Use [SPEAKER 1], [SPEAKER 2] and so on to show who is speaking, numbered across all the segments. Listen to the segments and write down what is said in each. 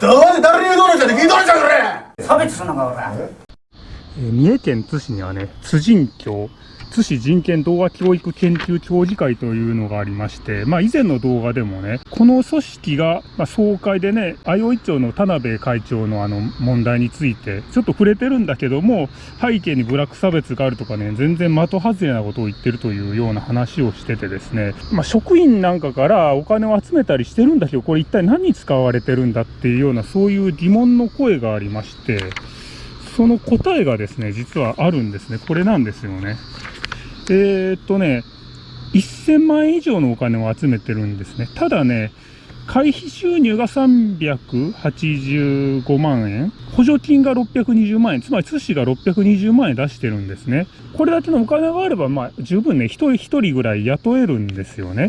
[SPEAKER 1] どうせ誰に言うとるんじゃね聞いとるんじゃこれ。
[SPEAKER 2] 差別すんのかおら
[SPEAKER 3] えー三重県津市にはね、津人協、津市人権動画教育研究協議会というのがありまして、まあ以前の動画でもね、この組織が、まあ、総会でね、相生町の田辺会長のあの問題について、ちょっと触れてるんだけども、背景にブラック差別があるとかね、全然的外れなことを言ってるというような話をしててですね、まあ職員なんかからお金を集めたりしてるんだけど、これ一体何に使われてるんだっていうような、そういう疑問の声がありまして、その答えがですね、実はあるんですね。これなんですよね。えー、っとね、1000万円以上のお金を集めてるんですね。ただね、会費収入が385万円、補助金が620万円、つまり津市が620万円出してるんですね。これだけのお金があれば、まあ十分ね、一人一人ぐらい雇えるんですよね。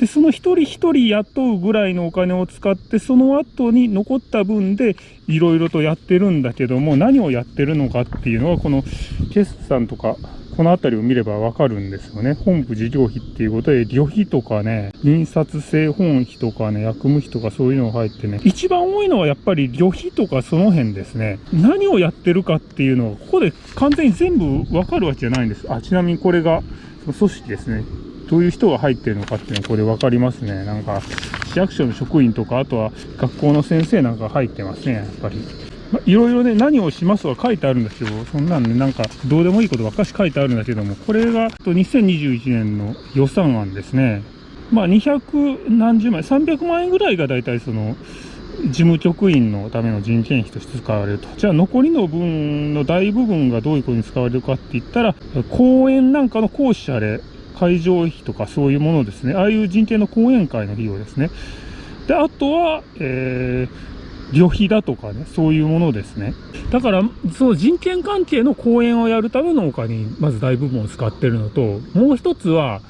[SPEAKER 3] で、その一人一人雇うぐらいのお金を使って、その後に残った分でいろいろとやってるんだけども、何をやってるのかっていうのは、この決算とか、この辺りを見ればわかるんですよね。本部事業費っていうことで、旅費とかね、印刷製本費とかね、薬務費とかそういうのが入ってね、一番多いのはやっぱり旅費とかその辺ですね。何をやってるかっていうのは、ここで完全に全部わかるわけじゃないんです。あ、ちなみにこれが、組織ですね。どういう人が入ってるのかっていうのはこれ分かりますね。なんか、市役所の職員とか、あとは学校の先生なんか入ってますね、やっぱり。いろいろね、何をしますとか書いてあるんですけど、そんなんね、なんか、どうでもいいことばっかし書いてあるんだけども、これが、と2021年の予算案ですね。まあ、200何十万円、300万円ぐらいが大体その、事務局員のための人件費として使われると。じゃあ残りの分の大部分がどういうことに使われるかって言ったら、公演なんかの講師あれ、会場費とかそういうものですね。ああいう人権の講演会の費用ですね。で、あとは、えー、旅費だとかね、そういうものですね。だから、その人権関係の講演をやるためのお金に、まず大部分を使ってるのと、もう一つは、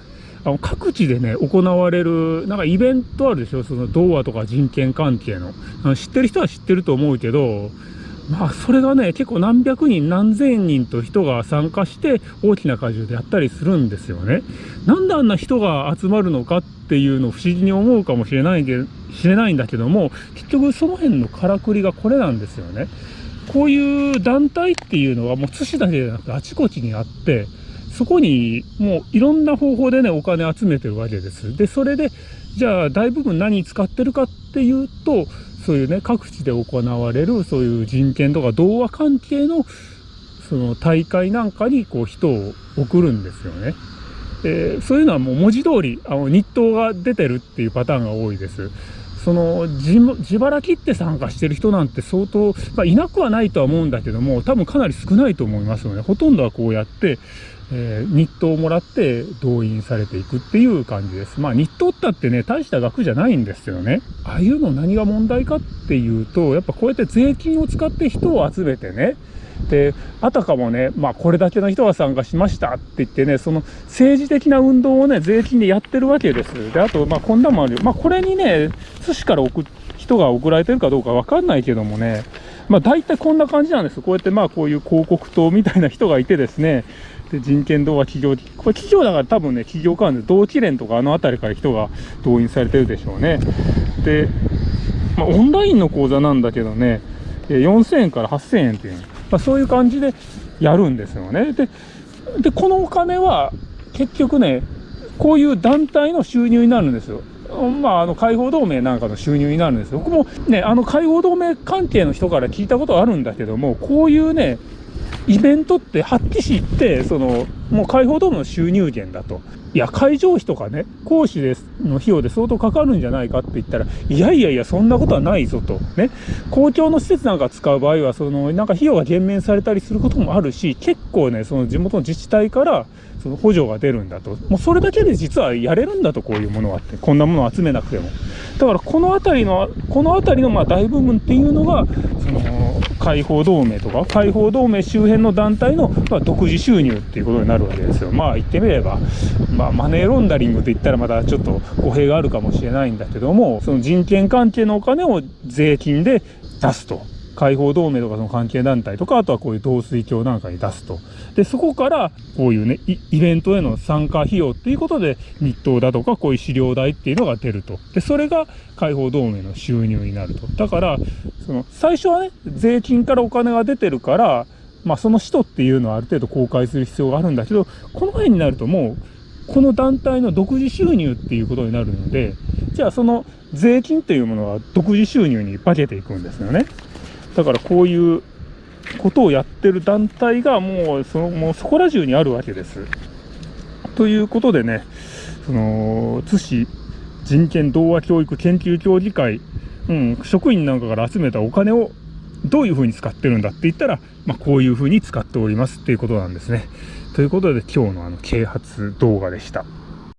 [SPEAKER 3] あの各地でね、行われる、なんかイベントあるでしょ？その童話とか人権関係の。の知ってる人は知ってると思うけど、まあ、それがね、結構何百人、何千人と人が参加して大きな会場でやったりするんですよね。なんであんな人が集まるのかっていうのを不思議に思うかもしれないけ知れないんだけども、結局その辺のからくりがこれなんですよね。こういう団体っていうのはもう津市だけじゃなくてあちこちにあって、そこにもういろんな方法でね、お金集めてるわけです。で、それで、じゃあ大部分何使ってるかっていうと、そういうね、各地で行われる、そういう人権とか童話関係の、その大会なんかにこう人を送るんですよね。えーそういうのはもう文字通り、あの、日当が出てるっていうパターンが多いです。その自腹切って参加してる人なんて相当、まあ、いなくはないとは思うんだけども多分かなり少ないと思いますのでほとんどはこうやって、えー日当をもらって動員されていくっていう感じです。まあ日当ったってね大した額じゃないんですよね。ああいうの何が問題かっていうとやっぱこうやって税金を使って人を集めてねであたかもね、まあ、これだけの人が参加しましたって言ってね、その政治的な運動をね、税金でやってるわけです。で、あと、まあ、こんなもあるよ。まあ、これにね、寿司から送っ人が送られてるかどうかわかんないけどもね、まあ、大体こんな感じなんです。こうやって、まあ、こういう広告塔みたいな人がいてですね、で人権動画企業、これ企業だから多分ね、企業間で同期連とかあの辺りから人が動員されてるでしょうね。で、まあ、オンラインの講座なんだけどね、4000円から8000円っていう、まあ、そういう感じでやるんですよね。で、でこのお金は結局ね、こういう団体の収入になるんですよ。まあ、あの解放同盟なんかの収入になるんですよ。僕もね、あの解放同盟関係の人から聞いたことあるんだけども、こういうね、イベントって発揮しって、その、もう解放同盟の収入源だと。いや、会場費とかね、講師ですの費用で相当かかるんじゃないかって言ったら、いやいやいや、そんなことはないぞと。ね。公共の施設なんか使う場合は、その、なんか費用が減免されたりすることもあるし、結構ね、その地元の自治体から、その補助が出るんだと。もうそれだけで実はやれるんだと、こういうものはって。こんなものを集めなくても。だから、この辺りの、この辺りのまあ大部分っていうのが、その、解放同盟とか、解放同盟周辺の団体の、まあ、独自収入っていうことになるわけですよ。まあ言ってみれば、まあマネーロンダリングって言ったらまたちょっと語弊があるかもしれないんだけども、その人権関係のお金を税金で出すと解放同盟とかその関係団体とか、あとはこういう同水教なんかに出すと。で、そこから、こういうね、イイベントへの参加費用っていうことで、日当だとか、こういう資料代っていうのが出ると。で、それが解放同盟の収入になると。だから、その、最初はね、税金からお金が出てるから、まあ、その使途っていうのはある程度公開する必要があるんだけど、この辺になるともう、この団体の独自収入っていうことになるので、じゃあその税金というものは独自収入に化けていくんですよね。だからこういうことをやってる団体がもうそのもうそこら中にあるわけです。ということでね、その津市人権童話教育研究協議会、うん、職員なんかから集めたお金をどういうふうに使ってるんだって言ったら、まあ、こういうふうに使っておりますっていうことなんですね。ということで今日のあの啓発動画でした。